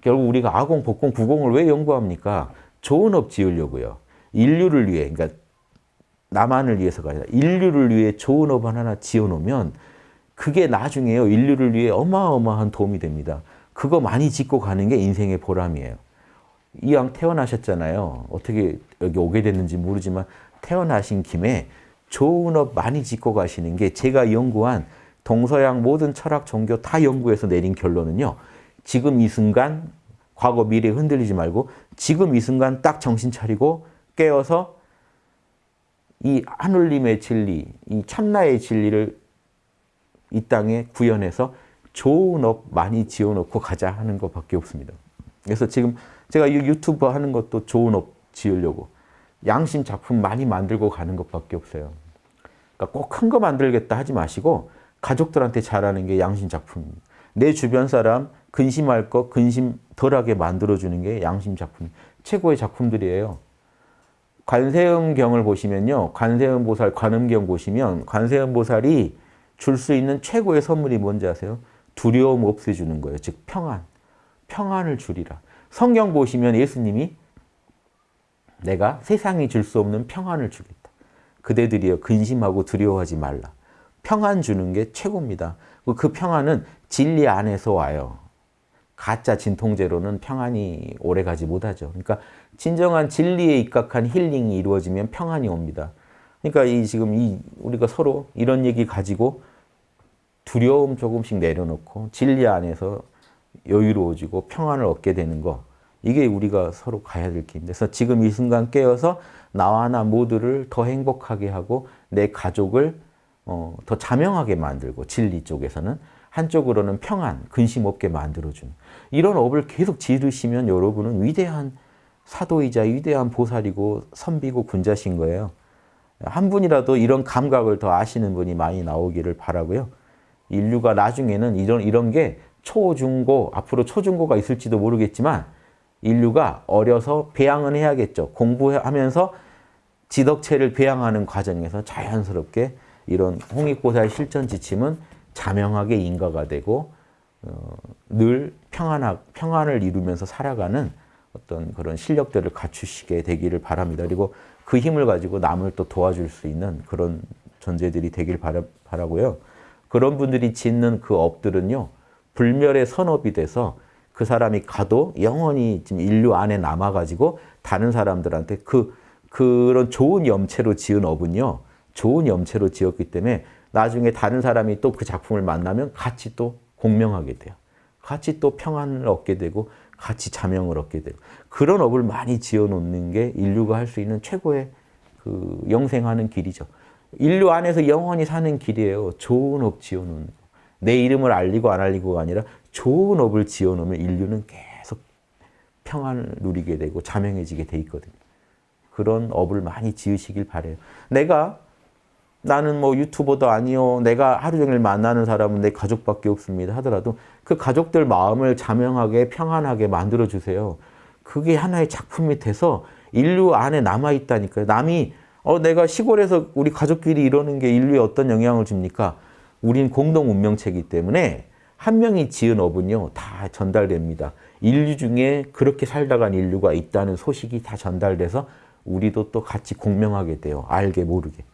결국 우리가 아공, 법공, 구공을 왜 연구합니까? 좋은 업 지으려고요. 인류를 위해, 그러니까 나만을 위해서가 아니라 인류를 위해 좋은 업 하나 지어놓으면 그게 나중에요. 인류를 위해 어마어마한 도움이 됩니다. 그거 많이 짓고 가는 게 인생의 보람이에요. 이왕 태어나셨잖아요. 어떻게 여기 오게 됐는지 모르지만 태어나신 김에 좋은 업 많이 짓고 가시는 게 제가 연구한 동서양 모든 철학, 종교 다 연구해서 내린 결론은요. 지금 이 순간 과거, 미래 흔들리지 말고 지금 이 순간 딱 정신 차리고 깨어서 이 하늘님의 진리, 이 참나의 진리를 이 땅에 구현해서 좋은 업 많이 지어놓고 가자 하는 것밖에 없습니다. 그래서 지금 제가 이 유튜브 하는 것도 좋은 업 지으려고 양심 작품 많이 만들고 가는 것밖에 없어요. 그러니까 꼭 큰 거 만들겠다 하지 마시고 가족들한테 잘하는 게 양심 작품입니다. 내 주변 사람 근심할 거 근심 덜하게 만들어주는 게 양심 작품. 최고의 작품들이에요. 관세음경을 보시면요. 관세음 보살 관음경 보시면 관세음 보살이 줄 수 있는 최고의 선물이 뭔지 아세요? 두려움 없애주는 거예요. 즉 평안. 평안을 주리라. 성경 보시면 예수님이 내가 세상이 줄 수 없는 평안을 주겠다. 그대들이여 근심하고 두려워하지 말라. 평안 주는 게 최고입니다. 그 평안은 진리 안에서 와요. 가짜 진통제로는 평안이 오래가지 못하죠. 그러니까 진정한 진리에 입각한 힐링이 이루어지면 평안이 옵니다. 그러니까 이 지금 이 우리가 서로 이런 얘기 가지고 두려움 조금씩 내려놓고 진리 안에서 여유로워지고 평안을 얻게 되는 거 이게 우리가 서로 가야 될 길입니다. 그래서 지금 이 순간 깨어서 나와 나 모두를 더 행복하게 하고 내 가족을 어, 더 자명하게 만들고 진리 쪽에서는 한쪽으로는 평안, 근심 없게 만들어주는 이런 업을 계속 지르시면 여러분은 위대한 사도이자 위대한 보살이고 선비고 군자신 거예요. 한 분이라도 이런 감각을 더 아시는 분이 많이 나오기를 바라고요. 인류가 나중에는 이런 이런 게 초, 중, 고 앞으로 초, 중, 고가 있을지도 모르겠지만 인류가 어려서 배양은 해야겠죠. 공부하면서 지덕체를 배양하는 과정에서 자연스럽게 이런 홍익보살 실전 지침은 자명하게 인가가 되고 어, 늘 평안하, 평안을 이루면서 살아가는 어떤 그런 실력들을 갖추시게 되기를 바랍니다. 그리고 그 힘을 가지고 남을 또 도와줄 수 있는 그런 존재들이 되길 바라, 바라고요. 그런 분들이 짓는 그 업들은요. 불멸의 선업이 돼서 그 사람이 가도 영원히 지금 인류 안에 남아가지고 다른 사람들한테 그, 그런 좋은 염체로 지은 업은요. 좋은 염체로 지었기 때문에 나중에 다른 사람이 또 그 작품을 만나면 같이 또 공명하게 돼요. 같이 또 평안을 얻게 되고 같이 자명을 얻게 되고 그런 업을 많이 지어놓는 게 인류가 할 수 있는 최고의 그 영생하는 길이죠. 인류 안에서 영원히 사는 길이에요. 좋은 업 지어놓는 거. 내 이름을 알리고 안 알리고가 아니라 좋은 업을 지어놓으면 인류는 계속 평안을 누리게 되고 자명해지게 돼 있거든요. 그런 업을 많이 지으시길 바래요. 내가 나는 뭐 유튜버도 아니요. 내가 하루 종일 만나는 사람은 내 가족밖에 없습니다. 하더라도 그 가족들 마음을 자명하게 평안하게 만들어 주세요. 그게 하나의 작품이 돼서 인류 안에 남아 있다니까요. 남이 어 내가 시골에서 우리 가족끼리 이러는 게 인류에 어떤 영향을 줍니까? 우린 공동 운명체이기 때문에 한 명이 지은 업은요 다 전달됩니다. 인류 중에 그렇게 살다간 인류가 있다는 소식이 다 전달돼서 우리도 또 같이 공명하게 돼요. 알게 모르게.